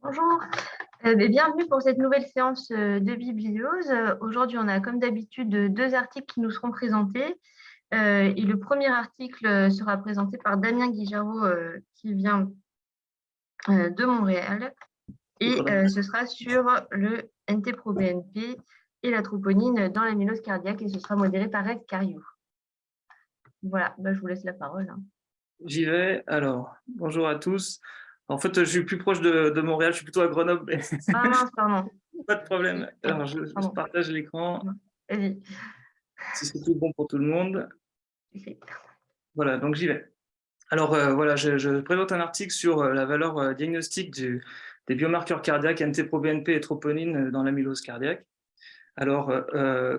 Bonjour, euh, bienvenue pour cette nouvelle séance euh, de bibliose. Aujourd'hui, on a comme d'habitude deux articles qui nous seront présentés. Euh, et le premier article sera présenté par Damien Guijarot qui vient de Montréal. Et ce sera sur le NT-proBNP et la troponine dans l'amylose cardiaque et ce sera modéré par Ed Cariou. Voilà, bah, je vous laisse la parole. Hein. J'y vais. Alors, bonjour à tous. En fait, je suis plus proche de, Montréal, je suis plutôt à Grenoble. Ah mince, pardon. Pas de problème. Alors, je, partage l'écran. Vas-y. Si c'est tout bon pour tout le monde. Voilà, donc j'y vais. Alors, euh, voilà, je, présente un article sur euh, la valeur euh, diagnostique du, des biomarqueurs cardiaques NT-proBNP et troponine dans l'amylose cardiaque. Alors,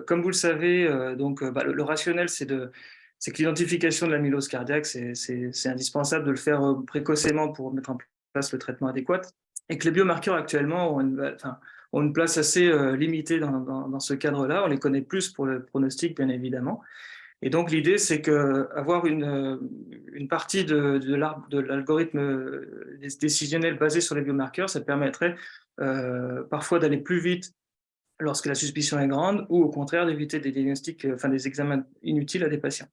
comme vous le savez, donc, bah, le, rationnel, c'est de c'est que l'identification de l'amylose cardiaque, c'est indispensable de le faire précocement pour mettre en place le traitement adéquat, et que les biomarqueurs actuellement ont une, place assez euh, limitée dans, dans, ce cadre-là. On les connaît plus pour le pronostic, bien évidemment. Et donc, l'idée, c'est qu'avoir une, euh, une partie de, de l'algorithme euh, décisionnel basé sur les biomarqueurs, ça permettrait parfois d'aller plus vite lorsque la suspicion est grande, ou au contraire d'éviter des diagnostics, enfin des examens inutiles à des patients.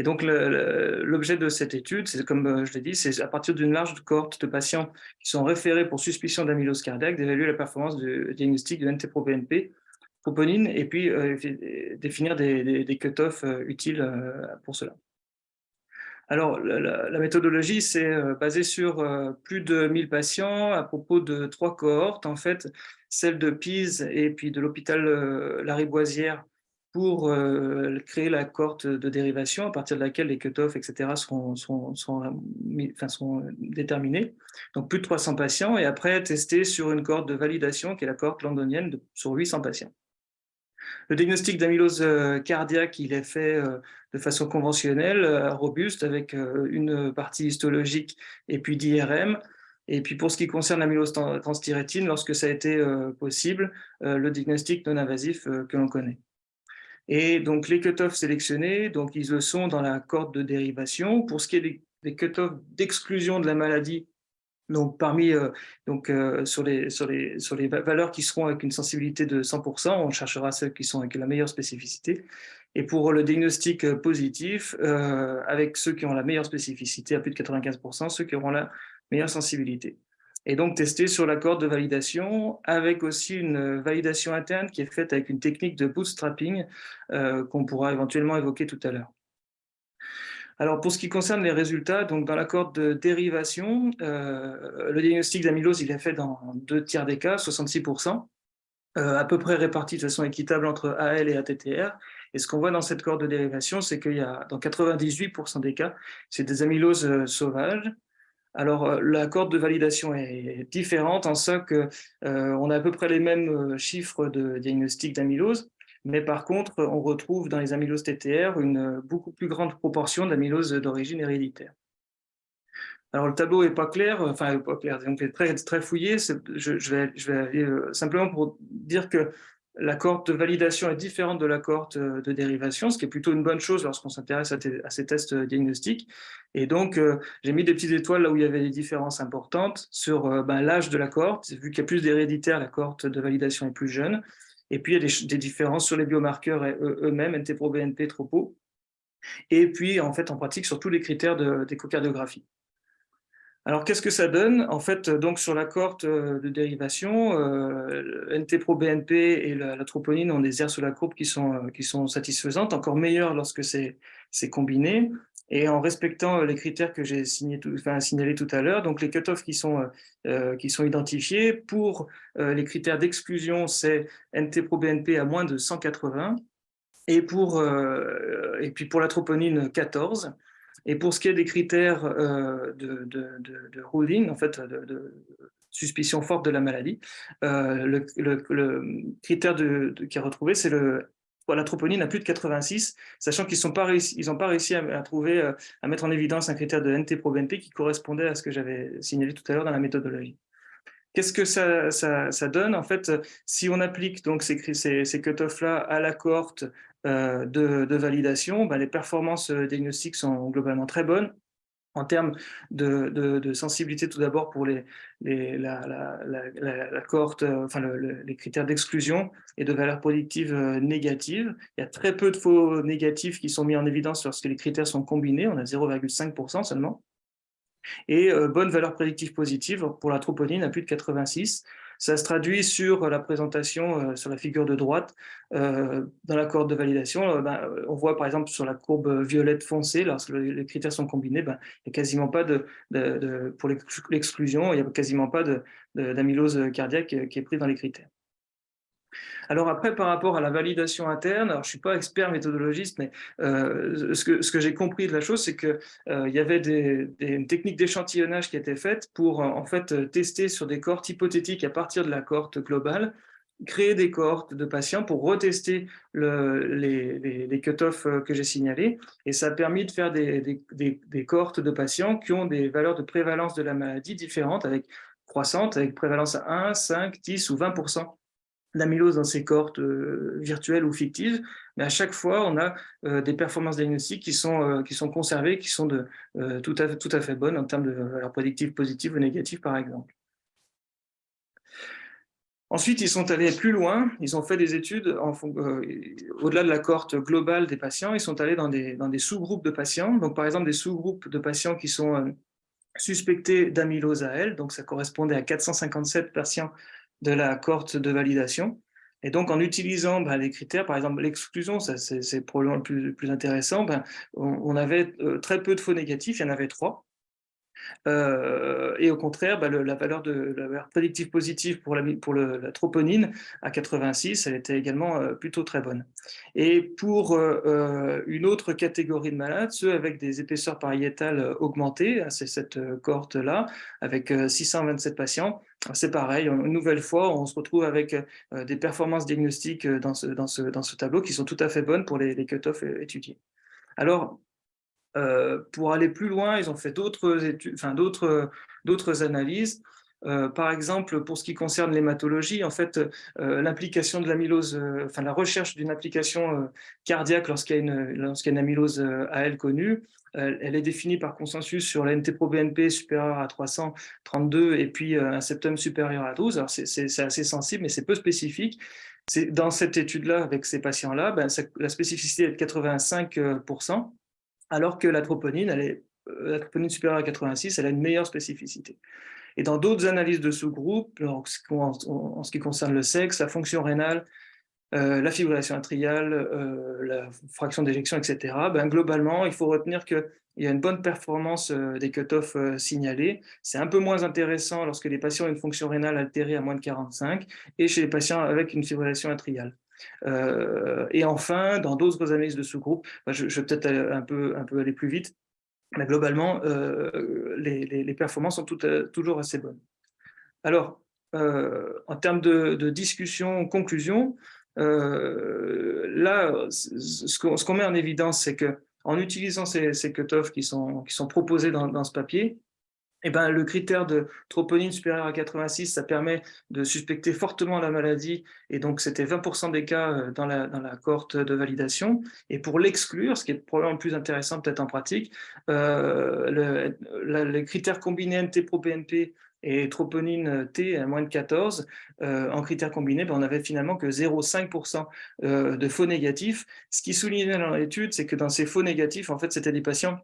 Et donc, l'objet de cette étude, c'est comme euh, je l'ai dit, c'est à partir d'une large cohorte de patients qui sont référés pour suspicion d'amylose cardiaque, d'évaluer la performance du diagnostic de NT-proBNP, proponine, et puis euh, définir des, cut-offs euh, utiles pour cela. Alors, la, méthodologie, c'est basé sur plus de 1000 patients à propos de trois cohortes, en fait, celle de Pise et puis de l'hôpital Lariboisière pour euh, créer la cohorte de dérivation à partir de laquelle les cut-offs, etc., seront, enfin, sont, déterminés. Donc plus de 300 patients, et après tester sur une cohorte de validation, qui est la cohorte londonienne, sur 800 patients. Le diagnostic d'amylose euh, cardiaque, il est fait euh, de façon conventionnelle, robuste, avec une partie histologique et puis d'IRM. Et puis pour ce qui concerne l'amylose transthyrétine, lorsque ça a été possible, le diagnostic non invasif que l'on connaît. Et donc, les cut-offs sélectionnés, donc, ils le sont dans la corde de dérivation. Pour ce qui est des, des cut-offs d'exclusion de la maladie, donc parmi euh, donc euh, sur les sur les sur les valeurs qui seront avec une sensibilité de 100%, on cherchera celles qui sont avec la meilleure spécificité. Et pour le diagnostic euh, positif, avec ceux qui ont la meilleure spécificité à plus de 95%, ceux qui auront la meilleure sensibilité et donc tester sur la corde de validation avec aussi une validation interne qui est faite avec une technique de bootstrapping euh, qu'on pourra éventuellement évoquer tout à l'heure. Alors pour ce qui concerne les résultats, donc dans la corde de dérivation, euh, le diagnostic d'amylose il est fait dans deux tiers des cas, 66%, euh, à peu près répartis de façon équitable entre AL et ATTR. Et ce qu'on voit dans cette corde de dérivation, c'est qu'il y a dans 98% des cas, c'est des amyloses sauvages, alors, euh, la corde de validation est différente en ce qu'on euh, a à peu près les mêmes euh, chiffres de diagnostic d'amylose, mais par contre, on retrouve dans les amyloses TTR une beaucoup plus grande proportion d'amylose d'origine héréditaire. Alors, le tableau n'est pas clair, enfin, pas clair, donc très, très fouillé. Je vais simplement pour dire que la cohorte de validation est différente de la cohorte euh, de dérivation, ce qui est plutôt une bonne chose lorsqu'on s'intéresse à, ces tests euh, diagnostiques. Et donc, euh, j'ai mis des petites étoiles là où il y avait des différences importantes sur ben, l'âge de la cohorte. Vu qu'il y a plus d'héréditaire, la cohorte de validation est plus jeune. Et puis, il y a des, différences sur les biomarqueurs eux-mêmes, NT-pro, BNP, TROPO. Et puis, en fait, en pratique, sur tous les critères d'échocardiographie. Alors, qu'est-ce que ça donne? En fait, donc sur la cohorte euh, de dérivation, euh, NT-proBNP et la, troponine ont des aires sur la courbe qui sont, euh, qui sont satisfaisantes, encore meilleures lorsque c'est combiné. Et en respectant les critères que j'ai signalés tout à l'heure, donc les cutoffs qui sont, qui sont identifiés, pour les critères d'exclusion, c'est NT-proBNP à moins de 180, et, pour, et puis pour la troponine, 14. Et pour ce qui est des critères euh, de, ruling, en fait, de, suspicion forte de la maladie, euh, le, critère qui est retrouvé, c'est le la troponine à plus de 86, sachant qu'ils n'ont pas réussi, pas réussi à, trouver, euh, à mettre en évidence un critère de NT-proBNP qui correspondait à ce que j'avais signalé tout à l'heure dans la méthodologie. Qu'est-ce que ça, donne? En fait, si on applique donc ces cut-offs-là à la cohorte euh, de, validation, ben, les performances euh, diagnostiques sont globalement très bonnes. en termes de, sensibilité tout d'abord pour les, la, la, cohorte, enfin les critères d'exclusion et de valeur productive négative. Il y a très peu de faux négatifs qui sont mis en évidence lorsque les critères sont combinés, on a 0,5% seulement. Et bonne valeur prédictive positive pour la troponine à plus de 86, ça se traduit sur la présentation, euh, sur la figure de droite, euh, dans la cohorte de validation. Euh, ben, on voit par exemple sur la courbe violette foncée, lorsque les critères sont combinés, ben, il n'y a quasiment pas de, pour l'exclusion, il n'y a quasiment pas d'amylose cardiaque qui est pris dans les critères. Alors après, par rapport à la validation interne, alors je ne suis pas expert méthodologiste, mais euh, ce que, j'ai compris de la chose, c'est qu'il euh, y avait une technique d'échantillonnage qui était faite pour euh, en fait tester sur des cohortes hypothétiques à partir de la cohorte globale, créer des cohortes de patients pour retester le, les, cut-offs que j'ai signalés. Et ça a permis de faire des, cohortes de patients qui ont des valeurs de prévalence de la maladie différentes, avec croissantes, avec prévalence à 1, 5, 10 ou 20 l'amylose dans ces cohortes euh, virtuelles ou fictives, mais à chaque fois, on a euh, des performances diagnostiques qui sont, euh, qui sont conservées, qui sont tout, à tout à fait bonnes en termes de valeurs prédictives positives ou négatives, par exemple. Ensuite, ils sont allés plus loin, ils ont fait des études au-delà de la cohorte globale des patients, ils sont allés dans des, dans des sous-groupes de patients, donc par exemple des sous-groupes de patients qui sont suspectés d'amylose à L, donc ça correspondait à 457 patients de la cohorte de validation. Et donc, en utilisant ben, les critères, par exemple l'exclusion, c'est probablement le plus, intéressant, ben, on, avait euh, très peu de faux négatifs, il y en avait trois. Euh, et au contraire, ben, la valeur prédictive positive pour la, troponine à 86, elle était également euh, plutôt très bonne. Et pour une autre catégorie de malades, ceux avec des épaisseurs pariétales augmentées, hein, c'est cette cohorte-là, avec 627 patients, c'est pareil, une nouvelle fois, on se retrouve avec euh, des performances diagnostiques euh, dans ce, tableau qui sont tout à fait bonnes pour les, les cut-offs euh, étudiés. Alors, pour aller plus loin, ils ont fait d'autres enfin analyses. par exemple, pour ce qui concerne l'hématologie, en fait, l'implication de l'amylose, enfin la recherche d'une application cardiaque lorsqu'il y, a une, une amylose AL connue, elle est définie par consensus sur la NT-proBNP supérieure à 332 et puis euh, un septum supérieur à 12. Alors, c'est assez sensible, mais c'est peu spécifique. Dans cette étude-là, avec ces patients-là, ben, la spécificité est de 85%, alors que la troponine, elle est, euh, la troponine supérieure à 86, elle a une meilleure spécificité. Et dans d'autres analyses de sous-groupes, en, ce qui concerne le sexe, la fonction rénale, euh, la fibrillation atriale, euh, la fraction d'éjection, etc., ben, globalement, il faut retenir qu'il y a une bonne performance des cut-offs signalés. C'est un peu moins intéressant lorsque les patients ont une fonction rénale altérée à moins de 45 et chez les patients avec une fibrillation atriale. Et enfin, dans d'autres analyses de sous-groupe, ben, je, vais peut-être un peu, un peu aller plus vite, mais globalement, les, performances sont toutes, toujours assez bonnes. Alors, en termes de, discussion, conclusion, euh, là, ce qu'on met en évidence, c'est qu'en utilisant ces, ces cut-offs qui sont, qui sont proposés dans, ce papier, eh ben, le critère de troponine supérieure à 86, ça permet de suspecter fortement la maladie, et donc c'était 20% des cas euh, dans la, dans la cohorte de validation. Et pour l'exclure, ce qui est probablement plus intéressant peut-être en pratique, euh, le, les critères combinés NT-proBNP et troponine T à moins de 14, euh, en critères combinés, ben on avait finalement que 0,5% euh, de faux négatifs. Ce qui soulignait dans l'étude, c'est que dans ces faux négatifs, en fait, c'était des patients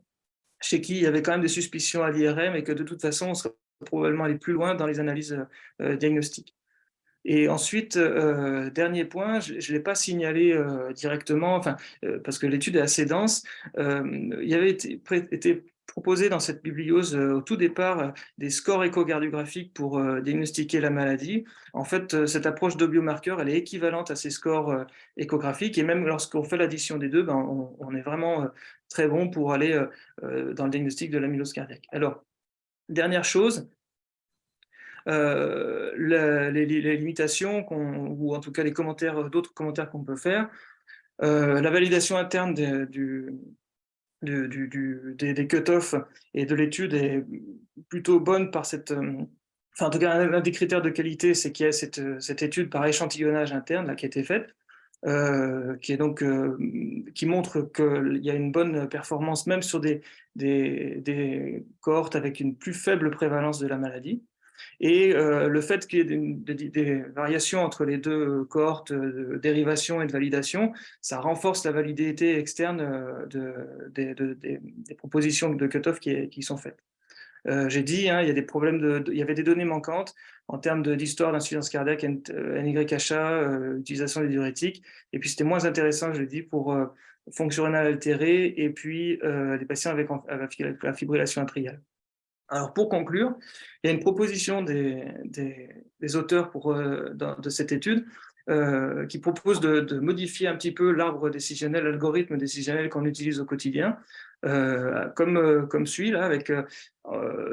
chez qui il y avait quand même des suspicions à l'IRM et que de toute façon, on serait probablement allé plus loin dans les analyses diagnostiques. Et ensuite, dernier point, je ne l'ai pas signalé directement, enfin, parce que l'étude est assez dense, il y avait été, été proposé dans cette bibliose euh, au tout départ euh, des scores échocardiographiques pour euh, diagnostiquer la maladie. En fait, cette approche de biomarqueur, elle est équivalente à ces scores échographiques et même lorsqu'on fait l'addition des deux, ben, on, est vraiment très bon pour aller dans le diagnostic de l'amylose cardiaque. Alors, dernière chose, les, limitations, ou en tout cas les commentaires, d'autres commentaires qu'on peut faire, la validation interne du, des, cut-offs et de l'étude est plutôt bonne par cette... Euh, enfin, en tout cas, un, des critères de qualité, c'est qu'il y a cette, cette, étude par échantillonnage interne là, qui a été faite. qui, est donc, qui montre qu'il y a une bonne performance même sur des, des, des, cohortes avec une plus faible prévalence de la maladie. Et le fait qu'il y ait des, variations entre les deux cohortes de dérivation et de validation, ça renforce la validité externe de, des propositions de cutoff qui, qui sont faites. Euh, j'ai dit, hein, il, y a des problèmes de, il y avait des données manquantes en termes d'histoire d'insuffisance cardiaque, NYHA, euh, utilisation des diurétiques. Et puis, c'était moins intéressant, je l'ai dit, pour euh, fonctionnel altéré et puis euh, des patients avec, la fibrillation atriale. Alors, pour conclure, il y a une proposition des, auteurs pour, de cette étude qui propose de, modifier un petit peu l'arbre décisionnel, l'algorithme décisionnel qu'on utilise au quotidien, euh, comme, euh, comme suit, là, avec euh,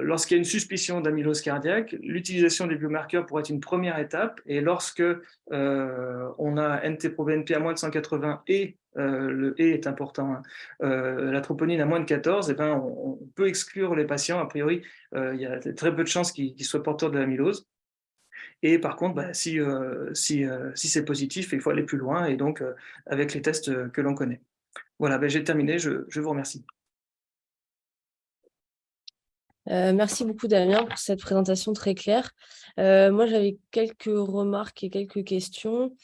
lorsqu'il y a une suspicion d'amylose cardiaque, l'utilisation des biomarqueurs pourrait être une première étape, et lorsque on a NT-proBNP à moins de 180 et le E est important, hein, la troponine à moins de 14, et eh ben, on, peut exclure les patients, a priori, il y a très peu de chances qu'ils soient porteurs de l'amylose. Et par contre, bah, si, si, si c'est positif, il faut aller plus loin, et donc avec les tests que l'on connaît. Voilà, ben, j'ai terminé, je, vous remercie. Euh, merci beaucoup Damien pour cette présentation très claire. Euh, moi j'avais quelques remarques et quelques questions,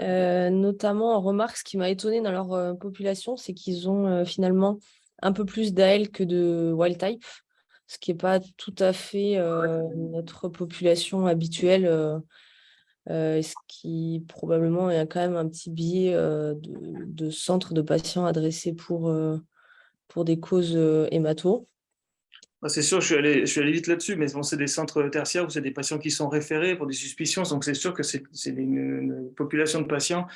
euh, notamment en remarque, ce qui m'a étonné dans leur population, c'est qu'ils ont finalement un peu plus d'AL que de wild type, ce qui n'est pas tout à fait notre population habituelle euh, ce qui probablement est quand même un petit biais euh, de, de, centre de patients adressés pour, euh, pour des causes hémato. Ah, c'est sûr, je suis allé, je suis allé vite là-dessus, mais c'est des centres tertiaires où c'est des patients qui sont référés pour des suspicions, donc c'est sûr que c'est une, population de patients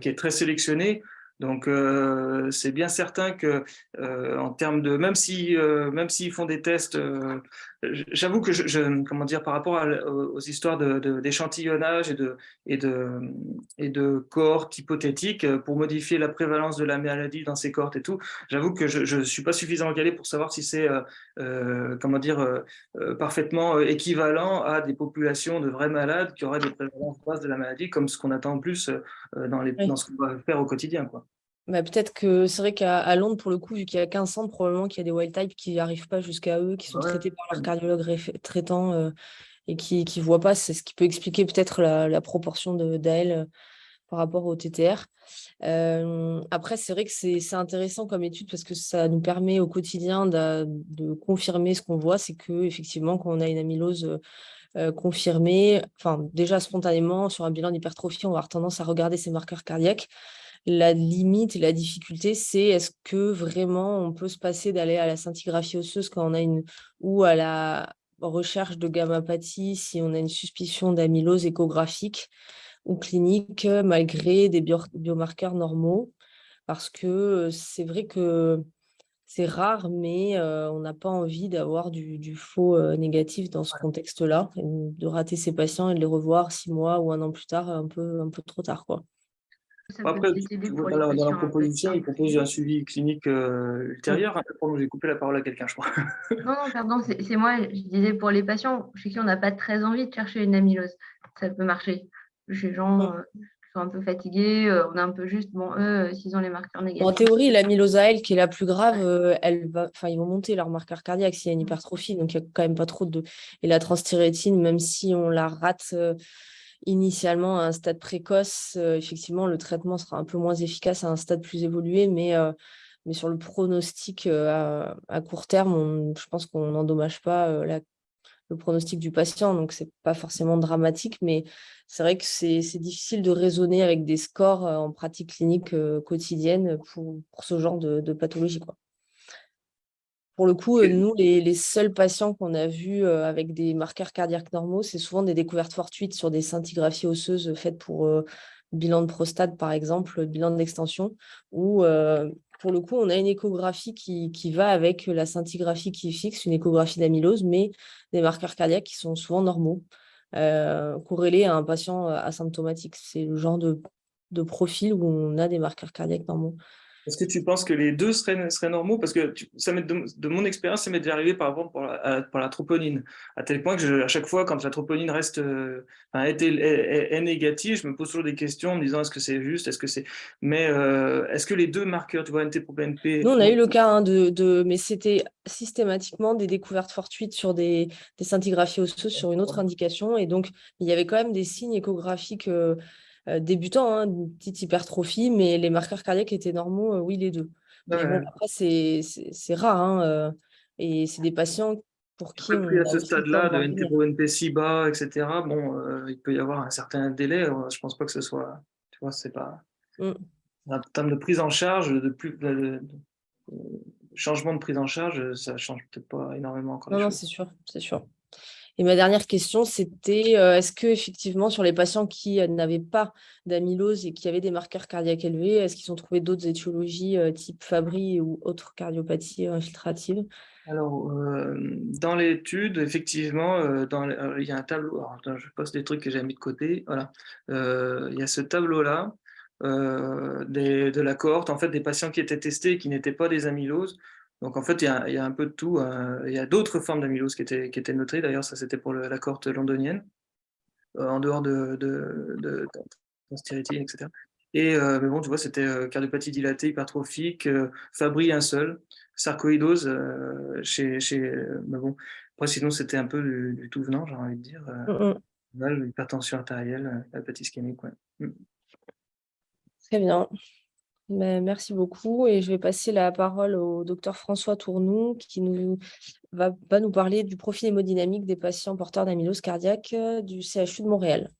qui est très sélectionnée. Donc, euh, c'est bien certain que, euh, en termes de, même si, euh, même s'ils font des tests, j'avoue que je, comment dire, par rapport aux histoires d'échantillonnage de, et de, et de, et de cohortes hypothétiques pour modifier la prévalence de la maladie dans ces cohortes et tout, j'avoue que je ne suis pas suffisamment calé pour savoir si c'est, comment dire, parfaitement équivalent à des populations de vrais malades qui auraient des prévalences basses de la maladie, comme ce qu'on attend en plus dans, les, dans ce qu'on va faire au quotidien, quoi. Bah, peut-être que c'est vrai qu'à Londres, pour le coup, vu qu'il y a 15 centres, probablement qu'il y a des wild type qui n'arrivent pas jusqu'à eux, qui sont traités par leur cardiologue traitant euh, et qui ne voient pas. C'est ce qui peut expliquer peut-être la, proportion d'AL euh, par rapport au TTR. Euh, après, c'est vrai que c'est intéressant comme étude parce que ça nous permet au quotidien de, confirmer ce qu'on voit, c'est que effectivement, quand on a une amylose confirmée, enfin déjà spontanément sur un bilan d'hypertrophie, on va avoir tendance à regarder ces marqueurs cardiaques la limite et la difficulté, c'est est-ce que vraiment on peut se passer d'aller à la scintigraphie osseuse quand on a une ou à la recherche de gammapathie si on a une suspicion d'amylose échographique ou clinique malgré des biomarqueurs normaux? Parce que c'est vrai que c'est rare, mais on n'a pas envie d'avoir du, faux négatif dans ce contexte-là, de rater ses patients et de les revoir six mois ou un an plus tard, un peu, un peu trop tard. Quoi. Après, dans, la, dans la proposition, il propose un suivi clinique euh, ultérieur. J'ai coupé la parole à quelqu'un, je crois. non, non, pardon, c'est moi. Je disais pour les patients chez qui on n'a pas très envie de chercher une amylose. Ça peut marcher. Chez les gens euh, qui sont un peu fatigués, euh, on a un peu juste, bon, eux, s'ils ont les marqueurs négatifs. En théorie, l'amylose à elle, qui est la plus grave, elle va, ils vont monter leur marqueur cardiaque s'il y a une hypertrophie. Donc, il n'y a quand même pas trop de. Et la transthyrétine, même si on la rate initialement à un stade précoce, euh, effectivement, le traitement sera un peu moins efficace à un stade plus évolué, mais, euh, sur le pronostic euh, à, court terme, je pense qu'on n'endommage pas le pronostic du patient, donc ce n'est pas forcément dramatique, mais c'est vrai que c'est difficile de raisonner avec des scores en pratique clinique quotidienne pour, ce genre de, pathologie. Pour le coup, euh, nous, les, seuls patients qu'on a vus euh, avec des marqueurs cardiaques normaux, c'est souvent des découvertes fortuites sur des scintigraphies osseuses faites pour euh, bilan de prostate, par exemple, bilan d'extension, où pour le coup, on a une échographie qui, va avec la scintigraphie qui fixe, une échographie d'amylose, mais des marqueurs cardiaques qui sont souvent normaux, corrélés à un patient asymptomatique. C'est le genre de, de profil où on a des marqueurs cardiaques normaux. Est-ce que tu penses que les deux seraient, seraient normaux? Parce que ça de, mon expérience, ça m'est déjà arrivé par exemple pour la, pour la troponine, à tel point que à chaque fois, quand la troponine reste, euh, est, négative, je me pose toujours des questions en me disant est-ce que c'est juste, est-ce que c'est. Mais euh, est-ce que les deux marqueurs, tu vois, NT pour BNP. Nous, on a eu le cas hein, de, de, mais c'était systématiquement des découvertes fortuites sur des, des scintigraphies osseuses sur une autre indication, et donc il y avait quand même des signes échographiques. Euh, euh, débutant, hein, une petite hypertrophie, mais les marqueurs cardiaques étaient normaux, euh, oui, les deux. après, c'est rare, hein, euh, et c'est des patients pour qui... Après, à ce stade-là, de NT si bas, etc., bon, il peut y avoir un certain délai, je ne pense pas que ce soit... Tu vois, c'est pas... Mmh. En termes de prise en charge, de plus... changement de prise en charge, ça change peut-être pas énormément encore. Non, non c'est sûr, c'est sûr. Et ma dernière question, c'était euh, est-ce que effectivement sur les patients qui euh, n'avaient pas d'amylose et qui avaient des marqueurs cardiaques élevés, est-ce qu'ils ont trouvé d'autres étiologies euh, type Fabry ou autres cardiopathies infiltratives? Alors, dans l'étude, effectivement, il y a un tableau. je poste des trucs que j'ai mis de côté. Voilà, il y a ce tableau-là de la cohorte, en fait, des patients qui étaient testés et qui n'étaient pas des amyloses. Donc en fait, il y a, un peu de tout. Euh, il y a d'autres formes d'amylose qui étaient, qui étaient notées. D'ailleurs, ça c'était pour la cohorte londonienne, euh, en dehors de, de, de, etc. Et euh, mais bon, tu vois, c'était cardiopathie dilatée, hypertrophique, Fabry un seul, sarcoïdose chez, chez mais bon. Après, sinon, c'était un peu du, tout venant, j'ai envie de dire. Mmh. Hypertension artérielle, hépatite ischémique, ouais. Mmh. Très bien. Merci beaucoup et je vais passer la parole au docteur François Tournou qui nous, va, nous parler du profil hémodynamique des patients porteurs d'amylose cardiaque euh, du CHU de Montréal.